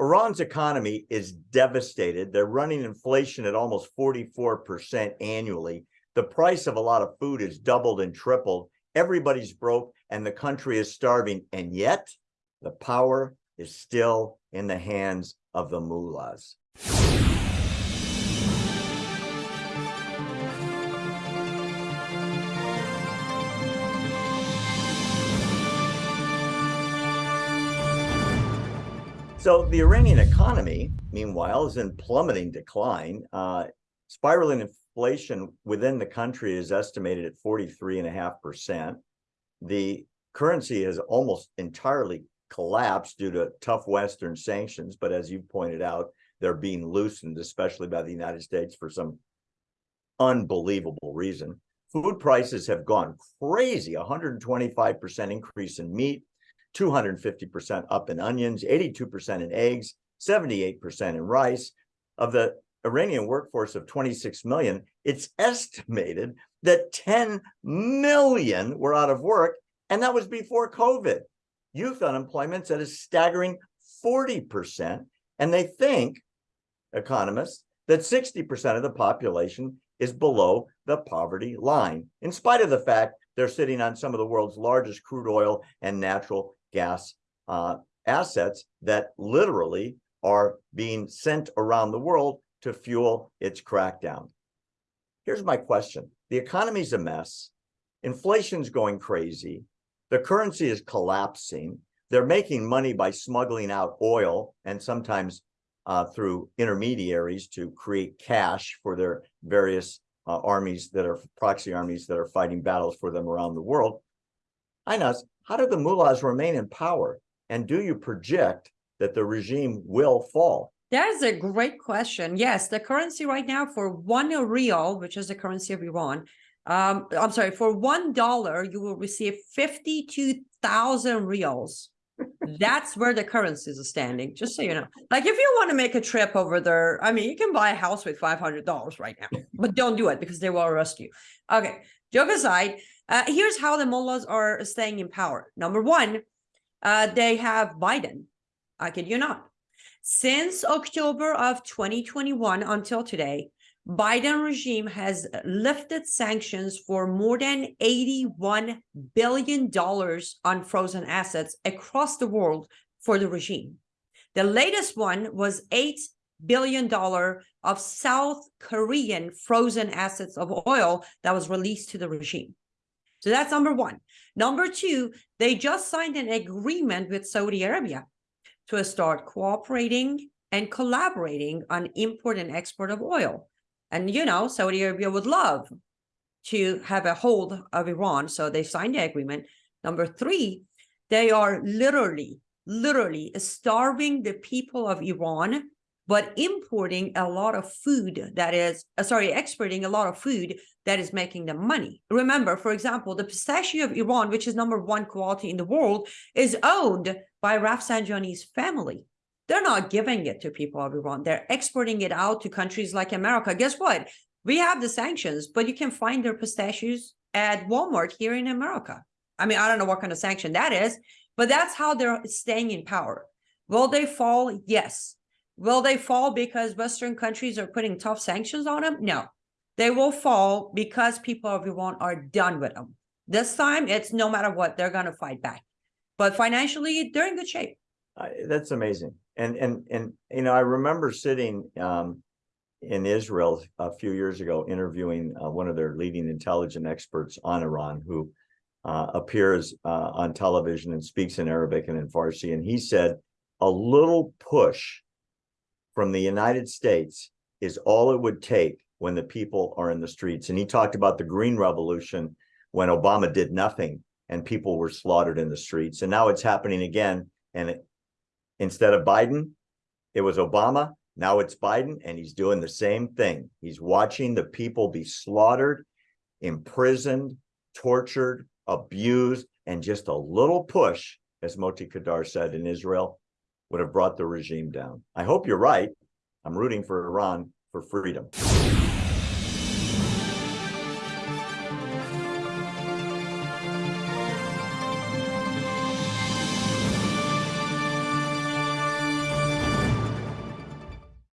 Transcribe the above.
Iran's economy is devastated. They're running inflation at almost 44% annually. The price of a lot of food is doubled and tripled. Everybody's broke and the country is starving. And yet the power is still in the hands of the mullahs. So the Iranian economy, meanwhile, is in plummeting decline. Uh, spiraling inflation within the country is estimated at 43.5%. The currency has almost entirely collapsed due to tough Western sanctions. But as you pointed out, they're being loosened, especially by the United States for some unbelievable reason. Food prices have gone crazy, 125% increase in meat, 250% up in onions, 82% in eggs, 78% in rice. Of the Iranian workforce of 26 million, it's estimated that 10 million were out of work, and that was before COVID. Youth unemployment's at a staggering 40%, and they think, economists, that 60% of the population is below the poverty line, in spite of the fact they're sitting on some of the world's largest crude oil and natural gas uh, assets that literally are being sent around the world to fuel its crackdown. Here's my question. The economy's a mess. Inflation's going crazy. The currency is collapsing. They're making money by smuggling out oil and sometimes uh, through intermediaries to create cash for their various uh, armies that are proxy armies that are fighting battles for them around the world. Inas, how do the mullahs remain in power? And do you project that the regime will fall? That is a great question. Yes, the currency right now for one real, which is the currency of Iran, um, I'm sorry, for one dollar, you will receive 52,000 reals. That's where the currencies are standing, just so you know. Like if you want to make a trip over there, I mean, you can buy a house with $500 right now, but don't do it because they will arrest you. Okay, joke aside, uh, here's how the mullahs are staying in power. Number one, uh, they have Biden. I kid you not. Since October of 2021 until today, Biden regime has lifted sanctions for more than $81 billion on frozen assets across the world for the regime. The latest one was $8 billion of South Korean frozen assets of oil that was released to the regime. So that's number one. Number two, they just signed an agreement with Saudi Arabia to start cooperating and collaborating on import and export of oil. And, you know, Saudi Arabia would love to have a hold of Iran. So they signed the agreement. Number three, they are literally, literally starving the people of Iran but importing a lot of food that is, uh, sorry, exporting a lot of food that is making them money. Remember, for example, the pistachio of Iran, which is number one quality in the world, is owned by Rafsanjani's family. They're not giving it to people of Iran. They're exporting it out to countries like America. Guess what? We have the sanctions, but you can find their pistachios at Walmart here in America. I mean, I don't know what kind of sanction that is, but that's how they're staying in power. Will they fall? Yes. Will they fall because Western countries are putting tough sanctions on them? No, they will fall because people of Iran are done with them. This time, it's no matter what, they're going to fight back. But financially, they're in good shape. Uh, that's amazing. And, and, and, you know, I remember sitting um, in Israel a few years ago, interviewing uh, one of their leading intelligence experts on Iran, who uh, appears uh, on television and speaks in Arabic and in Farsi. And he said, a little push from the United States is all it would take when the people are in the streets. And he talked about the Green Revolution when Obama did nothing and people were slaughtered in the streets. And now it's happening again. And instead of Biden, it was Obama. Now it's Biden, and he's doing the same thing. He's watching the people be slaughtered, imprisoned, tortured, abused, and just a little push, as Moti Kedar said in Israel, would have brought the regime down. I hope you're right. I'm rooting for Iran for freedom.